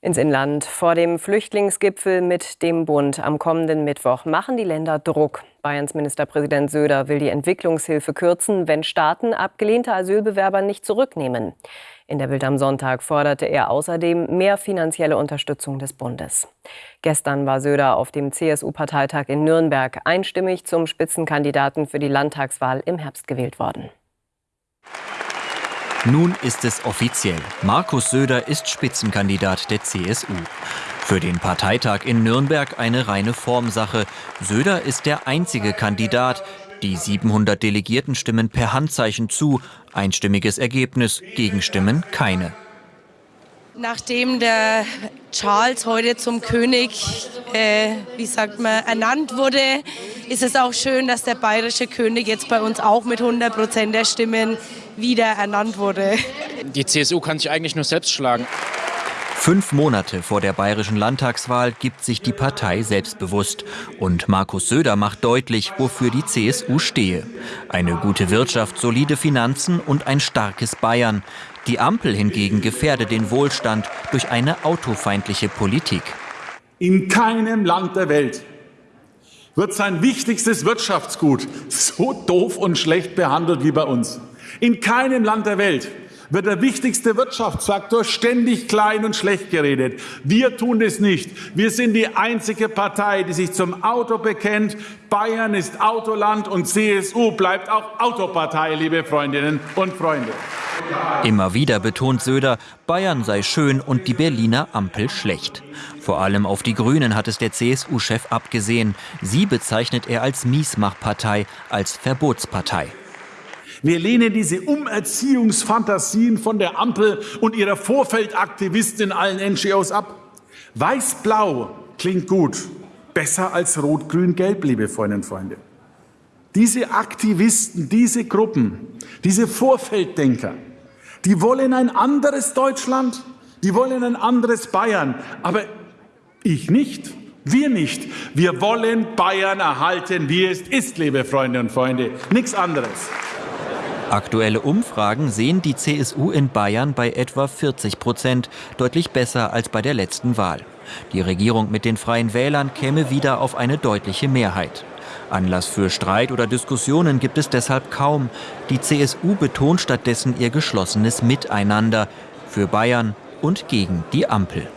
Ins Inland. Vor dem Flüchtlingsgipfel mit dem Bund am kommenden Mittwoch machen die Länder Druck. Bayerns Ministerpräsident Söder will die Entwicklungshilfe kürzen, wenn Staaten abgelehnte Asylbewerber nicht zurücknehmen. In der Bild am Sonntag forderte er außerdem mehr finanzielle Unterstützung des Bundes. Gestern war Söder auf dem CSU-Parteitag in Nürnberg einstimmig zum Spitzenkandidaten für die Landtagswahl im Herbst gewählt worden. Nun ist es offiziell. Markus Söder ist Spitzenkandidat der CSU. Für den Parteitag in Nürnberg eine reine Formsache. Söder ist der einzige Kandidat. Die 700 Delegierten stimmen per Handzeichen zu. Einstimmiges Ergebnis, Gegenstimmen keine. Nachdem der Charles heute zum König, äh, wie sagt man, ernannt wurde, ist es auch schön, dass der bayerische König jetzt bei uns auch mit 100 Prozent der Stimmen wieder ernannt wurde. Die CSU kann sich eigentlich nur selbst schlagen. Fünf Monate vor der bayerischen Landtagswahl gibt sich die Partei selbstbewusst. Und Markus Söder macht deutlich, wofür die CSU stehe. Eine gute Wirtschaft, solide Finanzen und ein starkes Bayern. Die Ampel hingegen gefährde den Wohlstand durch eine autofeindliche Politik. In keinem Land der Welt wird sein wichtigstes Wirtschaftsgut so doof und schlecht behandelt wie bei uns. In keinem Land der Welt wird der wichtigste Wirtschaftsfaktor ständig klein und schlecht geredet. Wir tun das nicht. Wir sind die einzige Partei, die sich zum Auto bekennt. Bayern ist Autoland und CSU bleibt auch Autopartei, liebe Freundinnen und Freunde. Immer wieder betont Söder, Bayern sei schön und die Berliner Ampel schlecht. Vor allem auf die Grünen hat es der CSU-Chef abgesehen. Sie bezeichnet er als Miesmachpartei, als Verbotspartei. Wir lehnen diese Umerziehungsfantasien von der Ampel und ihrer Vorfeldaktivisten in allen NGOs ab. Weiß-Blau klingt gut, besser als Rot-Grün-Gelb, liebe Freundinnen und Freunde. Diese Aktivisten, diese Gruppen, diese Vorfelddenker, die wollen ein anderes Deutschland, die wollen ein anderes Bayern, aber ich nicht. Wir nicht. Wir wollen Bayern erhalten, wie es ist, liebe Freunde und Freunde. Nichts anderes. Aktuelle Umfragen sehen die CSU in Bayern bei etwa 40 Prozent, deutlich besser als bei der letzten Wahl. Die Regierung mit den Freien Wählern käme wieder auf eine deutliche Mehrheit. Anlass für Streit oder Diskussionen gibt es deshalb kaum. Die CSU betont stattdessen ihr geschlossenes Miteinander für Bayern und gegen die Ampel.